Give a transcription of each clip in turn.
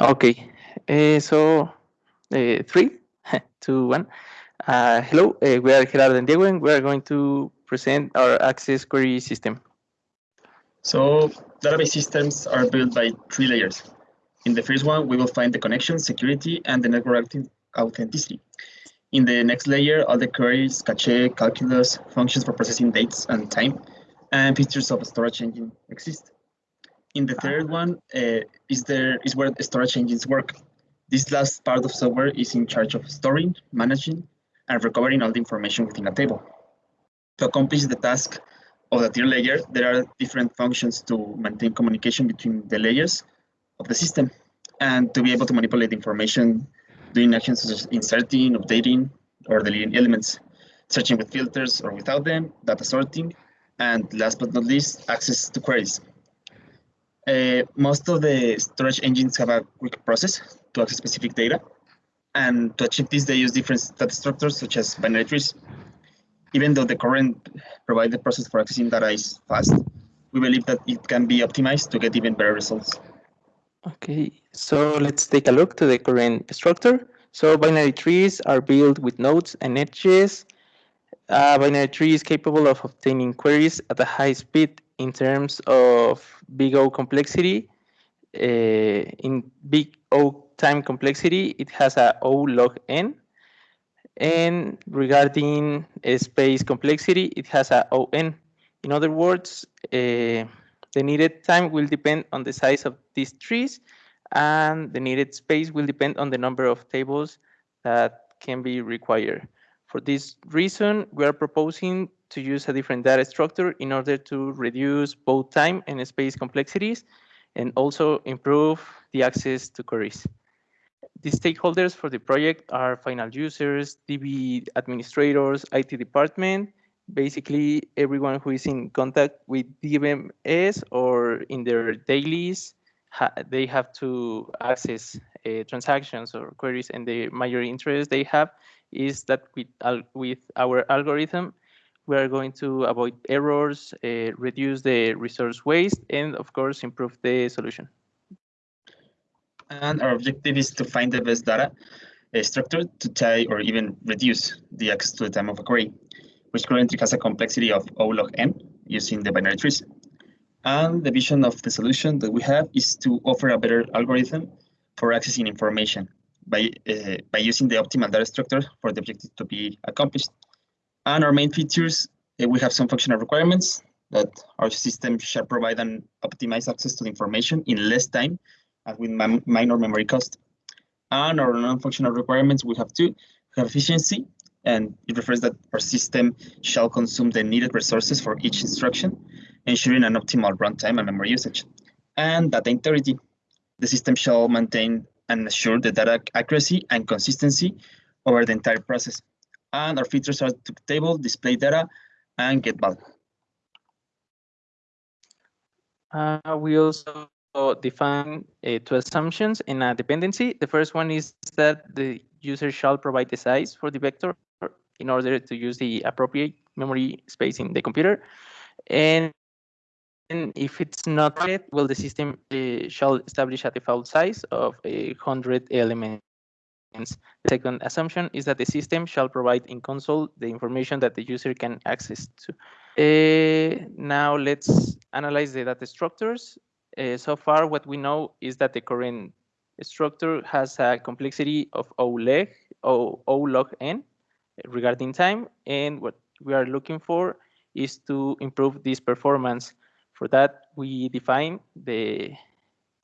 Okay, uh, so uh, three, two, one. Uh, hello, uh, we are Gerardo and Diego, and we are going to present our access query system. So database systems are built by three layers. In the first one, we will find the connection, security, and the network authenticity. In the next layer, all the queries, cache, calculus, functions for processing dates and time, and features of storage engine exist. In the third one uh, is there is where the storage engines work. This last part of software is in charge of storing, managing, and recovering all the information within a table. To accomplish the task of the tier layer, there are different functions to maintain communication between the layers of the system and to be able to manipulate information doing actions such as inserting, updating, or deleting elements, searching with filters or without them, data sorting, and last but not least, access to queries. Uh, most of the storage engines have a quick process to access specific data. And to achieve this, they use different data structures such as binary trees. Even though the current provided process for accessing data is fast, we believe that it can be optimized to get even better results. Okay, so let's take a look to the current structure. So binary trees are built with nodes and edges. A binary tree is capable of obtaining queries at a high speed in terms of big O complexity. Uh, in big O time complexity, it has a O log n. And regarding space complexity, it has a O n. In other words, uh, the needed time will depend on the size of these trees and the needed space will depend on the number of tables that can be required. For this reason, we are proposing to use a different data structure in order to reduce both time and space complexities and also improve the access to queries. The stakeholders for the project are final users, DB administrators, IT department, basically everyone who is in contact with DBMS or in their dailies, ha they have to access uh, transactions or queries and the major interest they have is that with, with our algorithm, we are going to avoid errors, uh, reduce the resource waste, and of course, improve the solution. And our objective is to find the best data uh, structure to tie or even reduce the access to the time of a query which currently has a complexity of O log n using the binary trees. And the vision of the solution that we have is to offer a better algorithm for accessing information by, uh, by using the optimal data structure for the objective to be accomplished. And our main features, uh, we have some functional requirements that our system shall provide an optimized access to the information in less time and with minor memory cost. And our non-functional requirements, we have two, we have efficiency, and it refers that our system shall consume the needed resources for each instruction, ensuring an optimal runtime and memory usage. And data integrity. The system shall maintain and assure the data accuracy and consistency over the entire process. And our features are to table, display data, and get value. Uh, we also define uh, two assumptions in a dependency. The first one is that the user shall provide the size for the vector in order to use the appropriate memory space in the computer. And, and if it's not yet, well, the system uh, shall establish a default size of a 100 elements. The second assumption is that the system shall provide in console the information that the user can access to. Uh, now let's analyze the data structures. Uh, so far, what we know is that the current structure has a complexity of O log, o, o log n, regarding time. And what we are looking for is to improve this performance. For that, we define the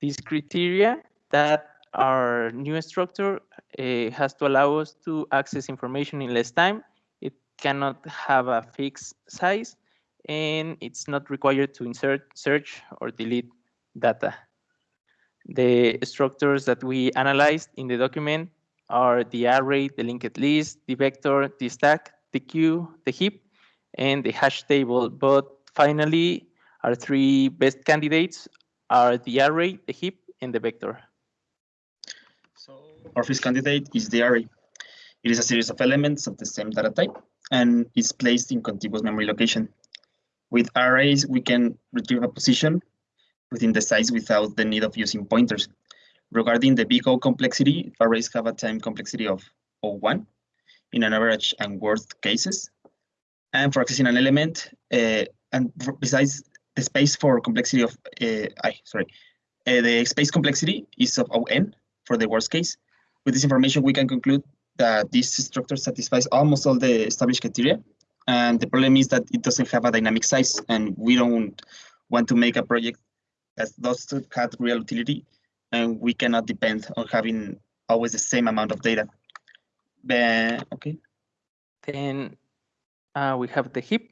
these criteria that our new structure uh, has to allow us to access information in less time. It cannot have a fixed size, and it's not required to insert, search, or delete data. The structures that we analyzed in the document are the array, the linked list, the vector, the stack, the queue, the heap, and the hash table. But finally, our three best candidates are the array, the heap, and the vector. So our first candidate is the array. It is a series of elements of the same data type, and is placed in contiguous memory location. With arrays, we can retrieve a position within the size without the need of using pointers. Regarding the big O complexity, arrays have a time complexity of O1 in an average and worst cases. And for accessing an element, uh, and besides the space for complexity of, uh, I, sorry, uh, the space complexity is of ON for the worst case. With this information, we can conclude that this structure satisfies almost all the established criteria. And the problem is that it doesn't have a dynamic size, and we don't want to make a project that does not have real utility, and we cannot depend on having always the same amount of data. Then, okay. Then uh, we have the heap.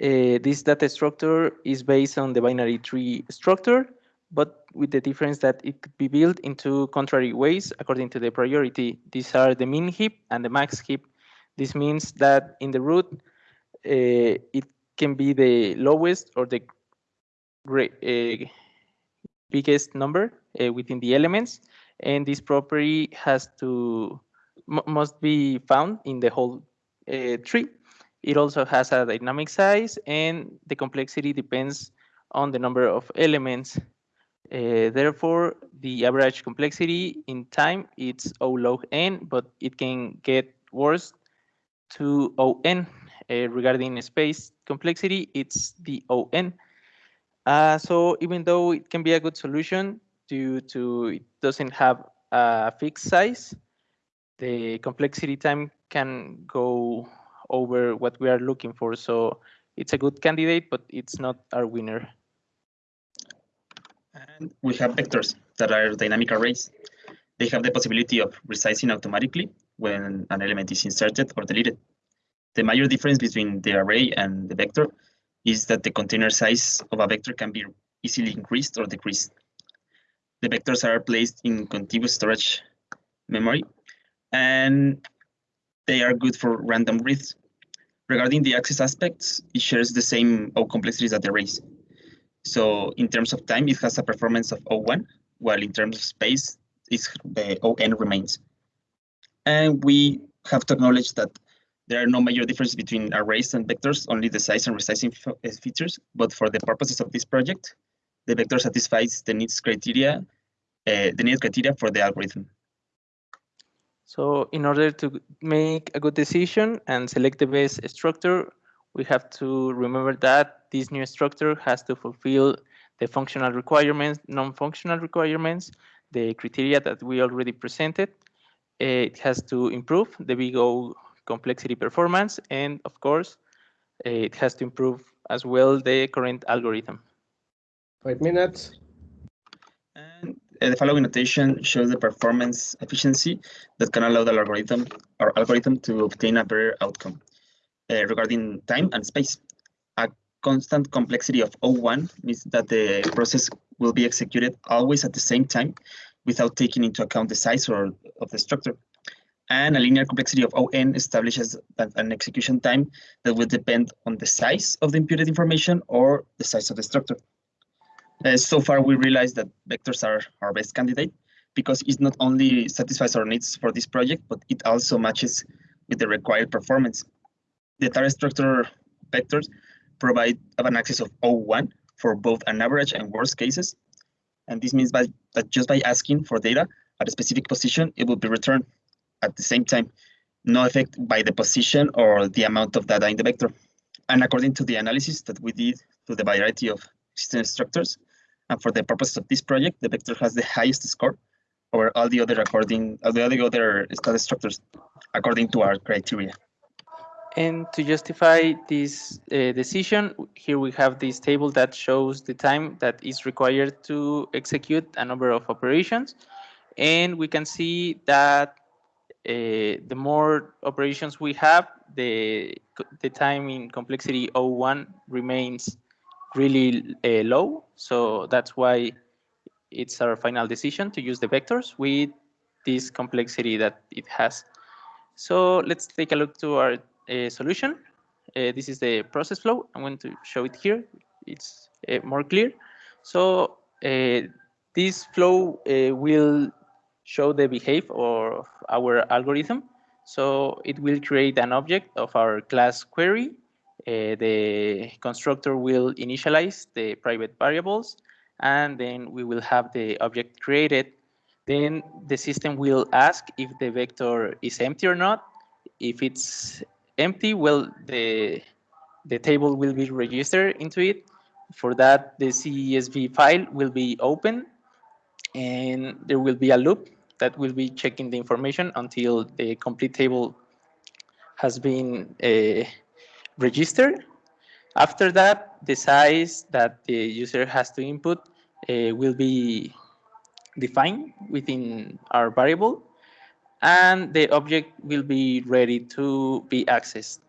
Uh, this data structure is based on the binary tree structure, but with the difference that it could be built into contrary ways according to the priority. These are the min heap and the max heap. This means that in the root, uh, it can be the lowest or the uh, biggest number uh, within the elements, and this property has to must be found in the whole uh, tree. It also has a dynamic size, and the complexity depends on the number of elements uh, therefore, the average complexity in time it's O log n, but it can get worse to On. Uh, regarding space complexity, it's the On. Uh, so even though it can be a good solution due to it doesn't have a fixed size, the complexity time can go over what we are looking for. So it's a good candidate, but it's not our winner. And we have vectors that are dynamic arrays. They have the possibility of resizing automatically when an element is inserted or deleted. The major difference between the array and the vector is that the container size of a vector can be easily increased or decreased. The vectors are placed in contiguous storage memory, and they are good for random reads. Regarding the access aspects, it shares the same O complexities that the arrays. So in terms of time, it has a performance of O1, while in terms of space, it's, the ON remains. And we have to acknowledge that there are no major differences between arrays and vectors, only the size and resizing uh, features. But for the purposes of this project, the vector satisfies the needs criteria, uh, the need criteria for the algorithm. So in order to make a good decision and select the best structure, we have to remember that this new structure has to fulfill the functional requirements, non-functional requirements, the criteria that we already presented. It has to improve the big O complexity performance, and of course, it has to improve as well the current algorithm. Five minutes. And uh, the following notation shows the performance efficiency that can allow the algorithm or algorithm to obtain a better outcome uh, regarding time and space. A constant complexity of O1 means that the process will be executed always at the same time without taking into account the size or of the structure. And a linear complexity of ON establishes an execution time that will depend on the size of the imputed information or the size of the structure. Uh, so far, we realized that vectors are our best candidate because it not only satisfies our needs for this project, but it also matches with the required performance the data structure vectors provide an access of O1 for both an average and worst cases. And this means by, that just by asking for data at a specific position, it will be returned at the same time, no effect by the position or the amount of data in the vector. And according to the analysis that we did to the variety of system structures, and for the purpose of this project, the vector has the highest score over all the other according all the other data structures according to our criteria. And to justify this uh, decision, here we have this table that shows the time that is required to execute a number of operations. And we can see that the more operations we have, the, the time in complexity O1 remains really uh, low. So that's why it's our final decision to use the vectors with this complexity that it has. So let's take a look to our a solution. Uh, this is the process flow. I'm going to show it here. It's uh, more clear. So uh, this flow uh, will show the behavior of our algorithm. So it will create an object of our class query. Uh, the constructor will initialize the private variables, and then we will have the object created. Then the system will ask if the vector is empty or not. If it's empty, well, the, the table will be registered into it. For that, the CSV file will be open, and there will be a loop that will be checking the information until the complete table has been uh, registered. After that, the size that the user has to input uh, will be defined within our variable, and the object will be ready to be accessed.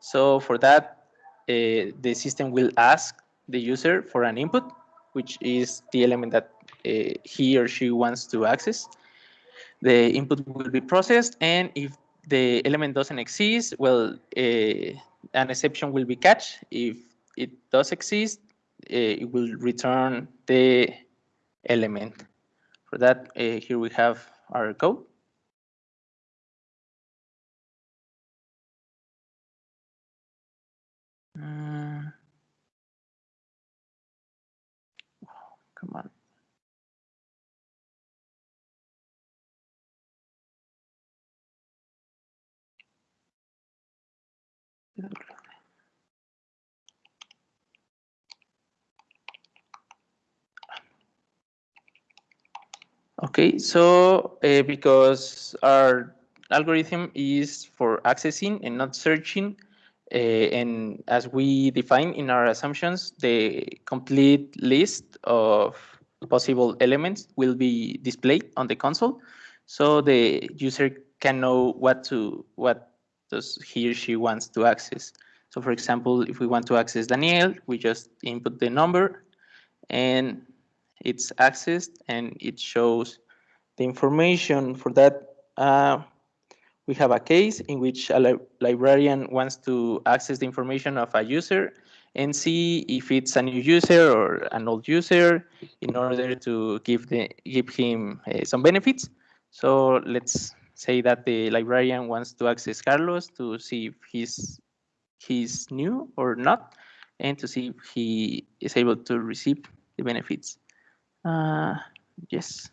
So for that, uh, the system will ask the user for an input, which is the element that uh, he or she wants to access. The input will be processed, and if the element doesn't exist, well, uh, an exception will be catched. If it does exist, uh, it will return the element. For that, uh, here we have our code. Uh, come on. Okay, so uh, because our algorithm is for accessing and not searching, uh, and as we define in our assumptions, the complete list of possible elements will be displayed on the console, so the user can know what to what does he or she wants to access. So, for example, if we want to access Daniel, we just input the number, and it's accessed and it shows the information for that. Uh, we have a case in which a li librarian wants to access the information of a user and see if it's a new user or an old user in order to give the give him uh, some benefits. So let's say that the librarian wants to access Carlos to see if he's he's new or not, and to see if he is able to receive the benefits. Uh, yes.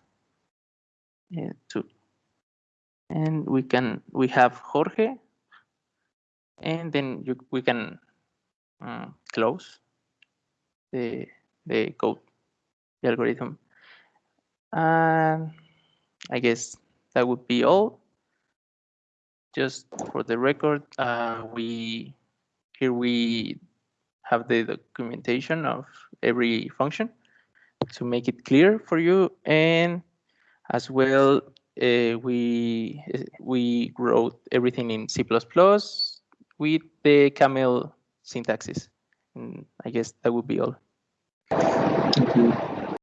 Yeah, two. And we can we have Jorge, and then you, we can um, close the the code, the algorithm. And I guess that would be all. Just for the record, uh, we here we have the documentation of every function to make it clear for you. And as well, uh, we we wrote everything in C++ with the camel syntaxes. And I guess that would be all. Thank you.